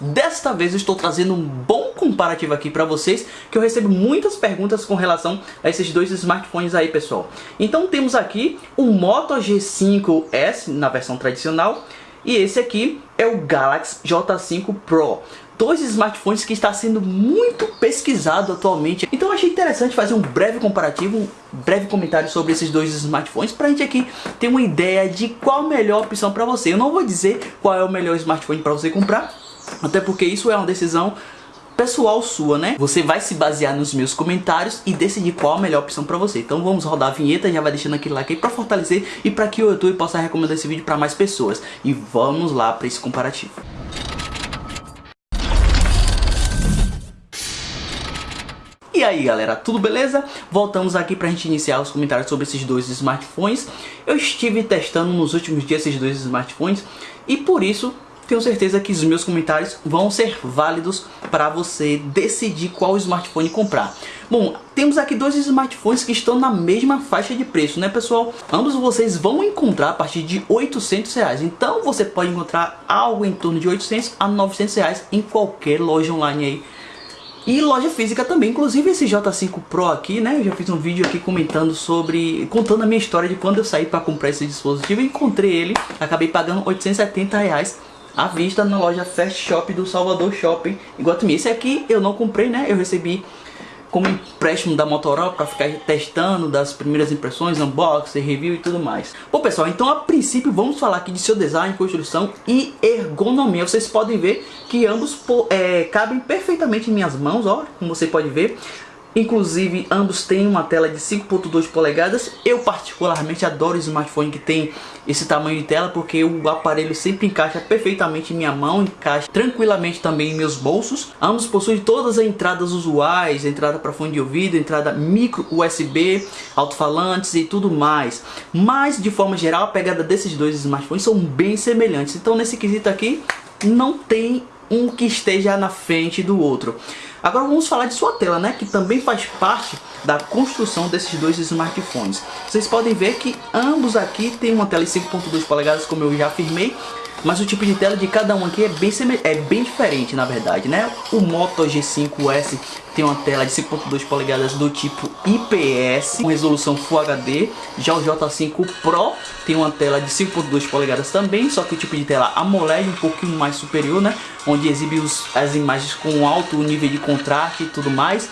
Desta vez eu estou trazendo um bom comparativo aqui para vocês, que eu recebo muitas perguntas com relação a esses dois smartphones aí, pessoal. Então temos aqui o Moto G5S na versão tradicional e esse aqui é o Galaxy J5 Pro dois smartphones que está sendo muito pesquisado atualmente. Então achei interessante fazer um breve comparativo, um breve comentário sobre esses dois smartphones para a gente aqui ter uma ideia de qual a melhor opção para você. Eu não vou dizer qual é o melhor smartphone para você comprar, até porque isso é uma decisão pessoal sua, né? Você vai se basear nos meus comentários e decidir qual a melhor opção para você. Então vamos rodar a vinheta, já vai deixando aquele like aí para fortalecer e para que o YouTube possa recomendar esse vídeo para mais pessoas. E vamos lá para esse comparativo. E aí galera, tudo beleza? Voltamos aqui pra gente iniciar os comentários sobre esses dois smartphones. Eu estive testando nos últimos dias esses dois smartphones e por isso tenho certeza que os meus comentários vão ser válidos para você decidir qual smartphone comprar. Bom, temos aqui dois smartphones que estão na mesma faixa de preço, né pessoal? Ambos vocês vão encontrar a partir de 800 reais. Então você pode encontrar algo em torno de 800 a 900 reais em qualquer loja online aí e loja física também, inclusive esse J5 Pro aqui, né? Eu já fiz um vídeo aqui comentando sobre, contando a minha história de quando eu saí para comprar esse dispositivo. Encontrei ele, acabei pagando 870 reais à vista na loja Fast Shop do Salvador Shopping, Iguatemi. Esse aqui eu não comprei, né? Eu recebi como empréstimo da Motorola para ficar testando das primeiras impressões, unboxing, review e tudo mais. Bom pessoal, então a princípio vamos falar aqui de seu design, construção e ergonomia. Vocês podem ver que ambos é, cabem perfeitamente em minhas mãos, ó, como você pode ver. Inclusive, ambos têm uma tela de 5.2 polegadas. Eu particularmente adoro smartphone que tem esse tamanho de tela porque o aparelho sempre encaixa perfeitamente em minha mão, encaixa tranquilamente também em meus bolsos. Ambos possuem todas as entradas usuais, entrada para fone de ouvido, entrada micro USB, alto-falantes e tudo mais. Mas, de forma geral, a pegada desses dois smartphones são bem semelhantes. Então, nesse quesito aqui, não tem um que esteja na frente do outro. Agora vamos falar de sua tela, né, que também faz parte da construção desses dois smartphones. Vocês podem ver que ambos aqui têm uma tela de 5.2 polegadas, como eu já afirmei, mas o tipo de tela de cada um aqui é bem, é bem diferente, na verdade, né? O Moto G5S tem uma tela de 5.2 polegadas do tipo IPS, com resolução Full HD. Já o J5 Pro tem uma tela de 5.2 polegadas também, só que o tipo de tela AMOLED um pouquinho mais superior, né? Onde exibe os, as imagens com alto nível de contraste e tudo mais.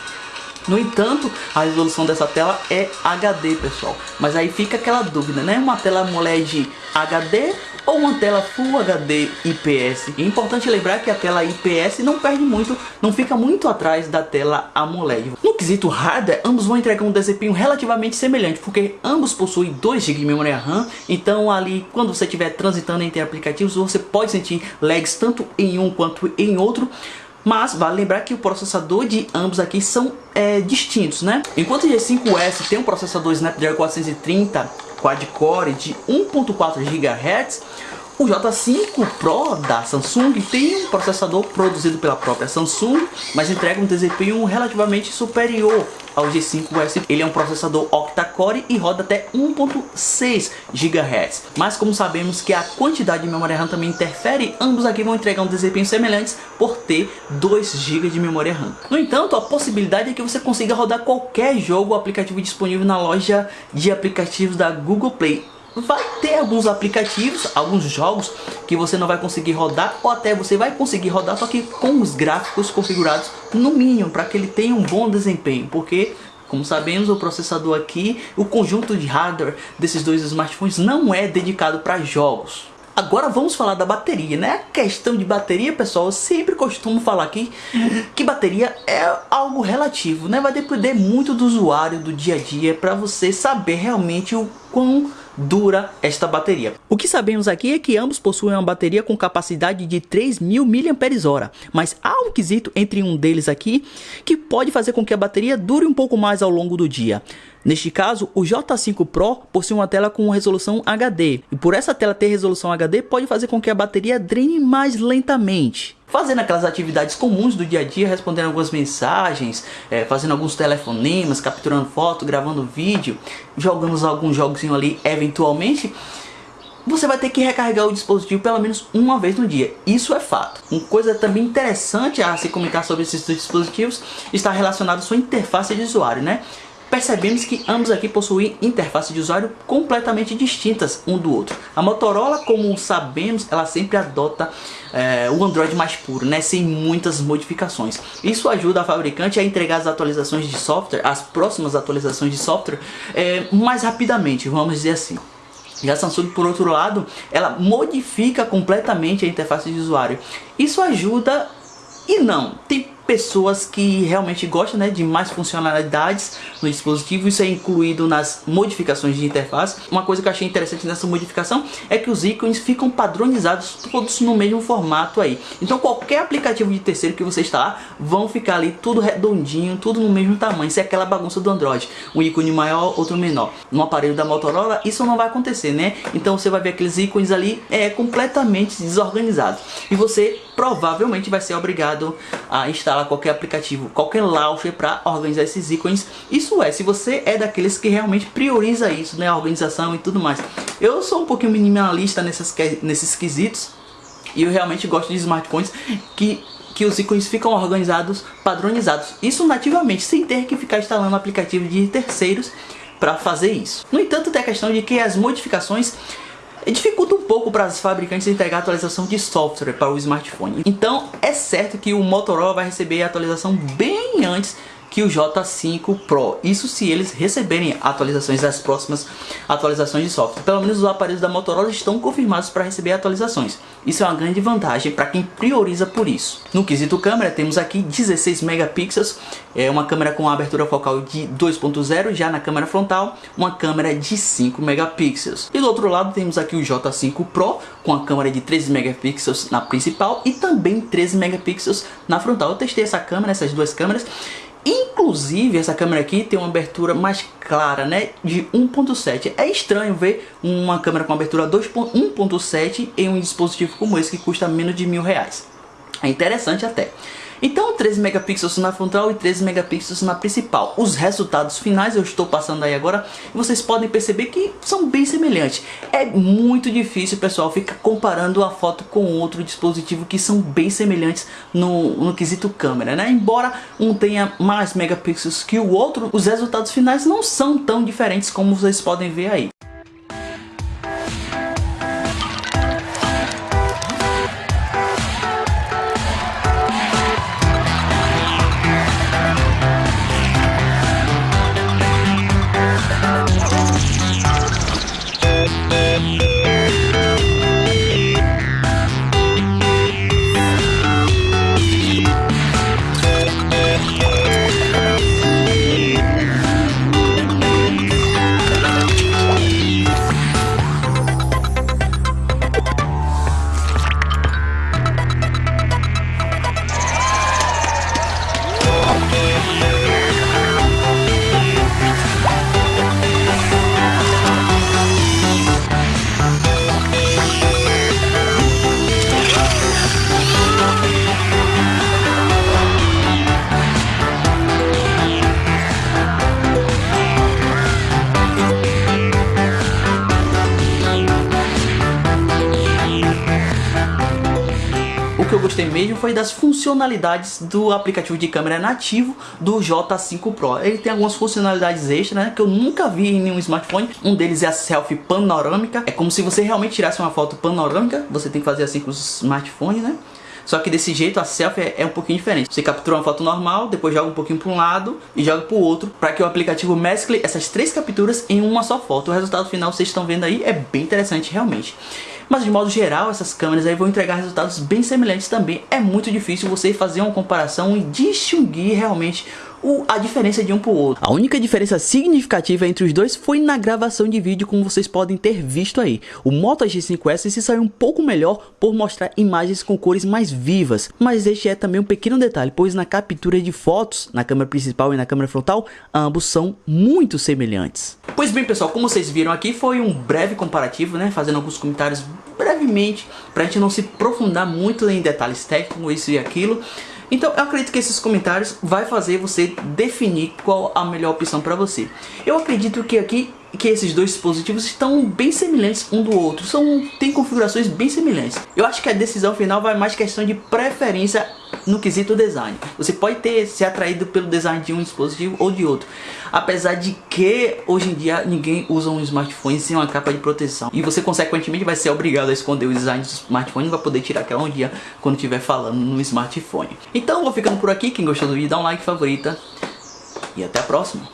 No entanto, a resolução dessa tela é HD, pessoal. Mas aí fica aquela dúvida, né? Uma tela AMOLED HD ou uma tela Full HD IPS. É importante lembrar que a tela IPS não perde muito, não fica muito atrás da tela AMOLED. No quesito hardware, ambos vão entregar um desempenho relativamente semelhante, porque ambos possuem 2 GB de memória RAM, então ali quando você estiver transitando entre aplicativos, você pode sentir lags tanto em um quanto em outro, mas vale lembrar que o processador de ambos aqui são é, distintos, né? Enquanto o G5S tem um processador Snapdragon 430 quad-core de 1.4 GHz, o J5 Pro da Samsung tem um processador produzido pela própria Samsung, mas entrega um desempenho relativamente superior ao G5S. Ele é um processador octa-core e roda até 1.6 GHz. Mas como sabemos que a quantidade de memória RAM também interfere, ambos aqui vão entregar um desempenho semelhantes por ter 2 GB de memória RAM. No entanto, a possibilidade é que você consiga rodar qualquer jogo ou aplicativo disponível na loja de aplicativos da Google Play vai ter alguns aplicativos, alguns jogos que você não vai conseguir rodar ou até você vai conseguir rodar só que com os gráficos configurados no mínimo para que ele tenha um bom desempenho, porque como sabemos o processador aqui, o conjunto de hardware desses dois smartphones não é dedicado para jogos. Agora vamos falar da bateria, né? A questão de bateria, pessoal, eu sempre costumo falar aqui que bateria é algo relativo, né? Vai depender muito do usuário, do dia a dia, para você saber realmente o quão dura esta bateria. O que sabemos aqui é que ambos possuem uma bateria com capacidade de 3.000 mAh, mas há um quesito entre um deles aqui que pode fazer com que a bateria dure um pouco mais ao longo do dia. Neste caso, o J5 Pro possui uma tela com resolução HD, e por essa tela ter resolução HD pode fazer com que a bateria drene mais lentamente fazendo aquelas atividades comuns do dia a dia, respondendo algumas mensagens, é, fazendo alguns telefonemas, capturando foto, gravando vídeo, jogando alguns jogos ali eventualmente, você vai ter que recarregar o dispositivo pelo menos uma vez no dia. Isso é fato. Uma coisa também interessante a se comentar sobre esses dispositivos está relacionado à sua interface de usuário, né? Percebemos que ambos aqui possuem interfaces de usuário completamente distintas um do outro. A Motorola, como sabemos, ela sempre adota é, o Android mais puro, né, sem muitas modificações. Isso ajuda a fabricante a entregar as atualizações de software, as próximas atualizações de software, é, mais rapidamente, vamos dizer assim. E a Samsung, por outro lado, ela modifica completamente a interface de usuário. Isso ajuda e não. Tem pessoas que realmente gostam né, de mais funcionalidades no dispositivo, isso é incluído nas modificações de interface. Uma coisa que eu achei interessante nessa modificação é que os ícones ficam padronizados todos no mesmo formato aí. Então qualquer aplicativo de terceiro que você instalar, vão ficar ali tudo redondinho, tudo no mesmo tamanho. Isso é aquela bagunça do Android, um ícone maior, outro menor. No aparelho da Motorola isso não vai acontecer, né? Então você vai ver aqueles ícones ali é, completamente desorganizados. E você provavelmente vai ser obrigado a instalar qualquer aplicativo, qualquer launcher para organizar esses ícones. Isso é, se você é daqueles que realmente prioriza isso, né, a organização e tudo mais. Eu sou um pouquinho minimalista nesses, nesses quesitos e eu realmente gosto de smartphones que que os ícones ficam organizados, padronizados. Isso nativamente, sem ter que ficar instalando aplicativo de terceiros para fazer isso. No entanto, tem a questão de que as modificações dificulta um pouco para as fabricantes entregar atualização de software para o smartphone. Então é certo que o Motorola vai receber a atualização bem antes que o J5 Pro. Isso se eles receberem atualizações das próximas atualizações de software. Pelo menos os aparelhos da Motorola estão confirmados para receber atualizações. Isso é uma grande vantagem para quem prioriza por isso. No quesito câmera temos aqui 16 megapixels, é uma câmera com abertura focal de 2.0, já na câmera frontal uma câmera de 5 megapixels. E do outro lado temos aqui o J5 Pro com a câmera de 13 megapixels na principal e também 13 megapixels na frontal. Eu testei essa câmera, essas duas câmeras Inclusive, essa câmera aqui tem uma abertura mais clara, né? De 1.7. É estranho ver uma câmera com abertura 1.7 em um dispositivo como esse que custa menos de mil reais. É interessante até. Então 13 megapixels na frontal e 13 megapixels na principal. Os resultados finais eu estou passando aí agora e vocês podem perceber que são bem semelhantes. É muito difícil pessoal ficar comparando a foto com outro dispositivo que são bem semelhantes no, no quesito câmera, né? Embora um tenha mais megapixels que o outro, os resultados finais não são tão diferentes como vocês podem ver aí. Gostei mesmo foi das funcionalidades do aplicativo de câmera nativo do J5 Pro. Ele tem algumas funcionalidades extras né, que eu nunca vi em nenhum smartphone. Um deles é a selfie panorâmica. É como se você realmente tirasse uma foto panorâmica. Você tem que fazer assim com os smartphones, né? Só que desse jeito a selfie é um pouquinho diferente. Você captura uma foto normal, depois joga um pouquinho para um lado e joga para o outro, para que o aplicativo mescle essas três capturas em uma só foto. O resultado final vocês estão vendo aí é bem interessante realmente. Mas de modo geral, essas câmeras aí vão entregar resultados bem semelhantes também. É muito difícil você fazer uma comparação e distinguir realmente o, a diferença de um pro outro. A única diferença significativa entre os dois foi na gravação de vídeo, como vocês podem ter visto aí. O Moto G5S se saiu um pouco melhor por mostrar imagens com cores mais vivas, mas este é também um pequeno detalhe, pois na captura de fotos, na câmera principal e na câmera frontal, ambos são muito semelhantes. Pois bem pessoal, como vocês viram aqui, foi um breve comparativo, né, fazendo alguns comentários brevemente, pra gente não se aprofundar muito em detalhes técnicos, isso e aquilo. Então eu acredito que esses comentários vai fazer você definir qual a melhor opção para você. Eu acredito que aqui que esses dois dispositivos estão bem semelhantes um do outro, são tem configurações bem semelhantes. Eu acho que a decisão final vai mais questão de preferência no quesito design. Você pode ter se atraído pelo design de um dispositivo ou de outro. Apesar de que hoje em dia ninguém usa um smartphone sem uma capa de proteção. E você consequentemente vai ser obrigado a esconder o design do smartphone e vai poder tirar aquela um dia quando estiver falando no smartphone. Então vou ficando por aqui. Quem gostou do vídeo dá um like favorita. E até a próxima.